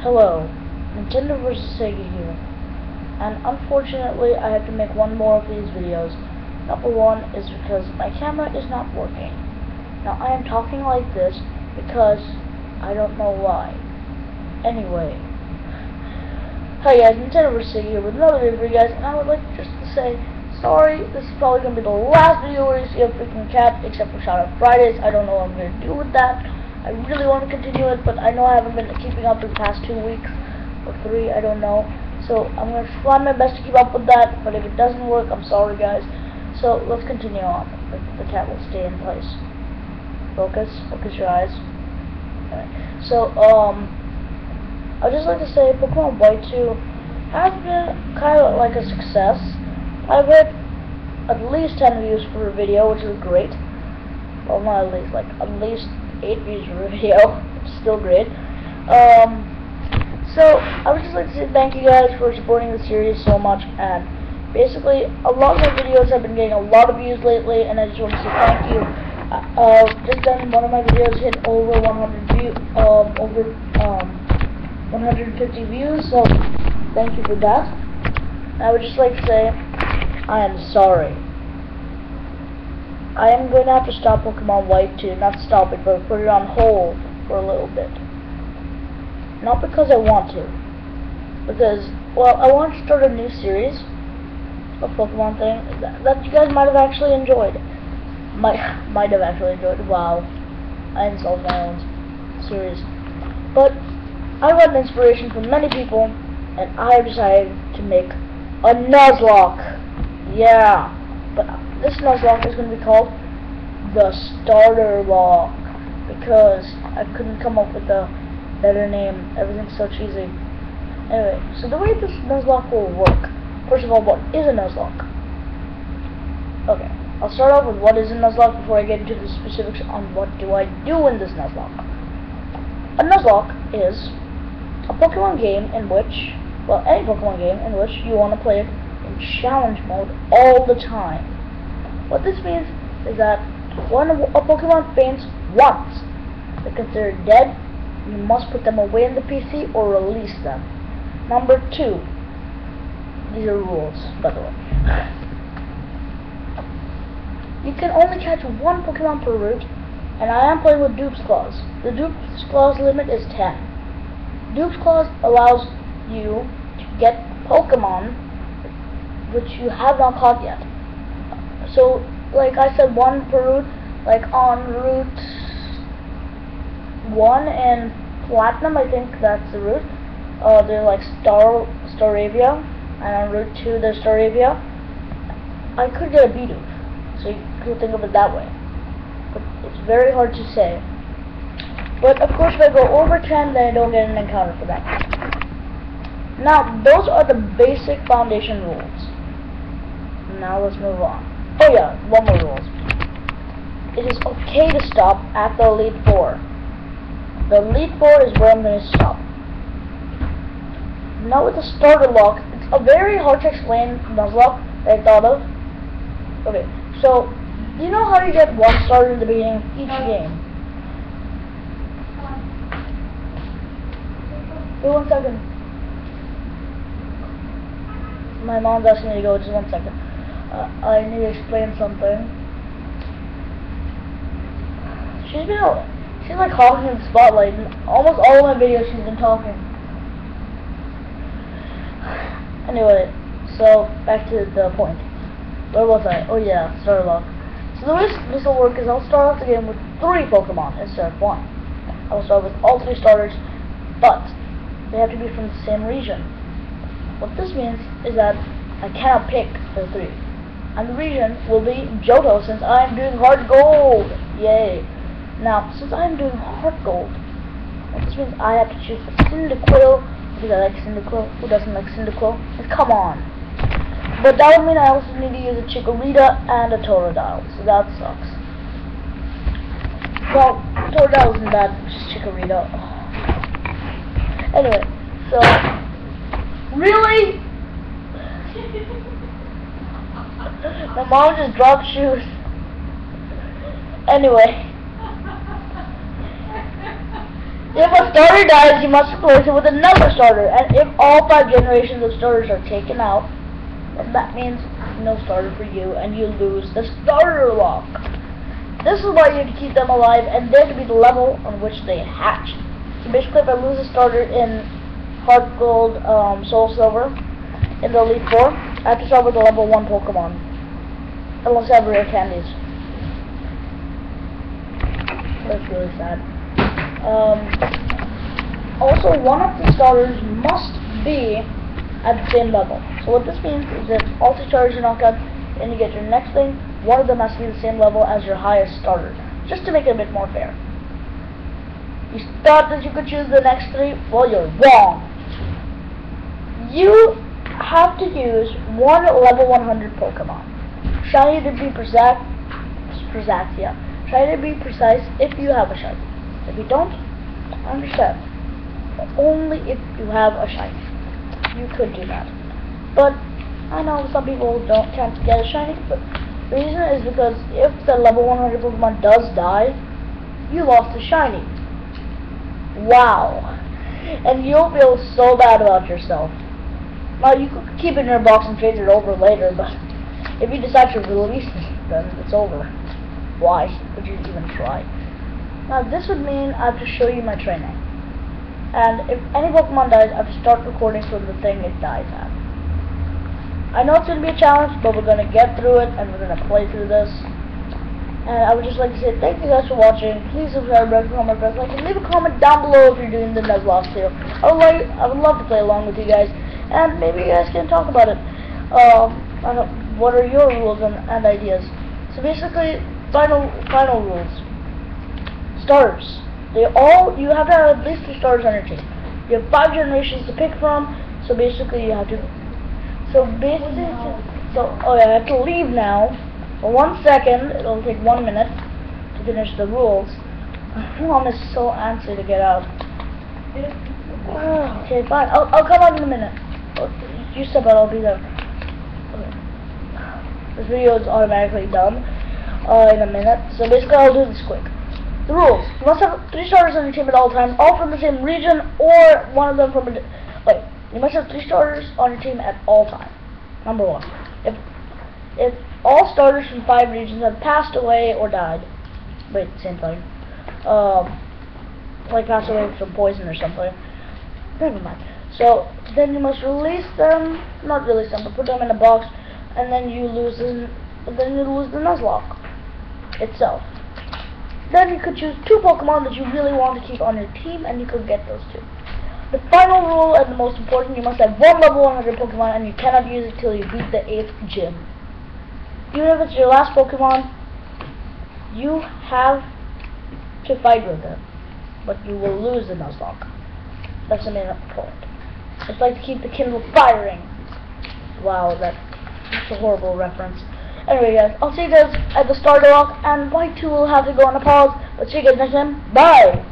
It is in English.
Hello, Nintendo vs. Sega here, and unfortunately I have to make one more of these videos. Number one is because my camera is not working. Now I am talking like this because I don't know why. Anyway, hi guys, Nintendo vs. Sega here with another video for you guys, and I would like just to say, sorry, this is probably going to be the last video where you see a freaking cat, except for Shout Out Fridays. I don't know what I'm going to do with that. I really want to continue it, but I know I haven't been keeping up the past two weeks or three, I don't know. So I'm going to try my best to keep up with that, but if it doesn't work, I'm sorry guys. So let's continue on. The, cat will stay in place. Focus, focus your eyes. So, um, I'd just like to say Pokemon White 2 has been kind of like a success. I've had at least 10 views for a video, which is great. Well, not at least, like, at least 8 views per video. Still great. Um, so, I would just like to say thank you guys for supporting the series so much, and basically, a lot of my videos have been getting a lot of views lately, and I just want to say thank you. Uh, uh just done one of my videos hit over 100 view, um, over, um, 150 views, so thank you for that. I would just like to say, I am sorry. I am going to have to stop Pokemon White 2, not stop it, but put it on hold for a little bit. Not because I want to, because, well, I want to start a new series of Pokemon thing that, that you guys might have actually enjoyed. Might, might have actually enjoyed. Wow. I installed my own series. But, I got an inspiration from many people, and I decided to make a Nuzlocke. Yeah. But this Nuzlocke is going to be called the Starter Lock because I couldn't come up with a better name. Everything's so cheesy. Anyway, so the way this Nuzlocke will work. First of all, what is a Nuzlocke? Okay, I'll start off with what is a Nuzlocke before I get into the specifics on what do I do in this Nuzlocke. A Nuzlocke is a Pokemon game in which, well, any Pokemon game in which you want to play in challenge mode all the time. What this means is that when a Pokemon faints once, they're considered dead. You must put them away in the PC or release them. Number two, these are rules, by the way. You can only catch one Pokemon per route, and I am playing with Dupes Clause. The Dupes Clause limit is 10. Dupes Clause allows you to get Pokemon which you have not caught yet. So, like I said, one per route, like on route 1 and Platinum, I think that's the route. Uh, they're like Star Staravia, and on route 2 there's Staravia. I could get a Bidoof, so you could think of it that way. But it's very hard to say. But of course, if I go over 10, then I don't get an encounter for that. Now, those are the basic foundation rules. Now let's move on. Oh yeah, one more rule. It is okay to stop at the Elite Four. The Elite Four is where I'm going to stop. Now with the starter lock, it's a very hard to explain Nuzlocke that I thought of. Okay, so, you know how you get one starter in the beginning of each game? Wait one second. My mom's asking me to go, just one second. Uh, I need to explain something. She's been, she's like hogging in the spotlight. In almost all of my videos she's been talking. Anyway, so back to the point. Where was I? Oh yeah, starter lock. So the way this will work is I'll start off the game with three Pokemon instead of one. I'll start with all three starters, but they have to be from the same region. What this means is that I cannot pick the three. And the region will be Johto since I'm doing Heart Gold. Yay. Now, since I'm doing Heart Gold, this means I have to choose a Cyndaquil because I like Cyndaquil. Who doesn't like Cyndaquil? Come on. But that would mean I also need to use a Chikorita and a Totodile, so that sucks. Well, Totodile isn't bad, just Chikorita. Anyway, so... Really? My mom just dropped shoes. Anyway. If a starter dies, you must replace it with another starter. And if all five generations of starters are taken out, then that means no starter for you, and you lose the starter lock. This is why you have to keep them alive, and they're to be the level on which they hatch. So basically, if I lose a starter in Heart Gold, um, Soul Silver, in the Elite Four, I have to start with a level 1 Pokemon. Have rare candies. That's really sad. Um, also, one of the starters must be at the same level. So what this means is that all two starters you knock out and you get your next thing, one of them has to be the same level as your highest starter. Just to make it a bit more fair. You thought that you could choose the next three? Well, you're wrong. You have to use one level 100 Pokemon. Shiny to be precise, precise, yeah. Shiny to be precise if you have a shiny. If you don't, understand. But only if you have a shiny. You could do that. But I know some people don't can't get a shiny, but the reason is because if the level 100 Pokemon does die, you lost a shiny. Wow. And you'll feel so bad about yourself. Now you could keep it in your box and trade it over later, but if you decide to release it, then it's over. Why would you even try? Now this would mean I have to show you my training. And if any Pokemon dies, I have to start recording from the thing it dies at. I know it's going to be a challenge, but we're going to get through it, and we're going to play through this. And I would just like to say thank you guys for watching. Please subscribe, rate, comment, press like, and leave a comment down below if you're doing the Nuzlocke too. I would like, I would love to play along with you guys, and maybe you guys can talk about it. Um, what are your rules and, and ideas? So basically, final final rules starters. They all, you have to have at least two starters on your team. You have five generations to pick from, so basically you have to, so basically, so, oh yeah, I have to leave now. For one second, it'll take one minute to finish the rules. Mom is so antsy to get out. okay, fine. I'll, I'll come out in a minute. Oh, you step out, I'll be there. This video is automatically done uh, in a minute, so basically I'll do this quick. The rules. You must have three starters on your team at all times, all from the same region, or one of them from a... Wait. You must have three starters on your team at all times. Number one. If if all starters from five regions have passed away or died, wait, same thing. Um, like passed away from poison or something. Never mind. So then you must release them, not release them, but put them in a box, and then you lose them. Then you lose the Nuzlocke itself. Then you could choose two Pokemon that you really want to keep on your team, and you could get those two. The final rule, and the most important, you must have one level 100 Pokemon, and you cannot use it till you beat the 8th gym. Even if it's your last Pokemon, you have to fight with them, but you will lose the Nuzlocke. That's the main point. It's like to keep the Kindle firing. Wow, that's a horrible reference. Anyway, guys, I'll see you guys at the starter walk, and Y2 will have to go on a pause. But see you guys next time. Bye!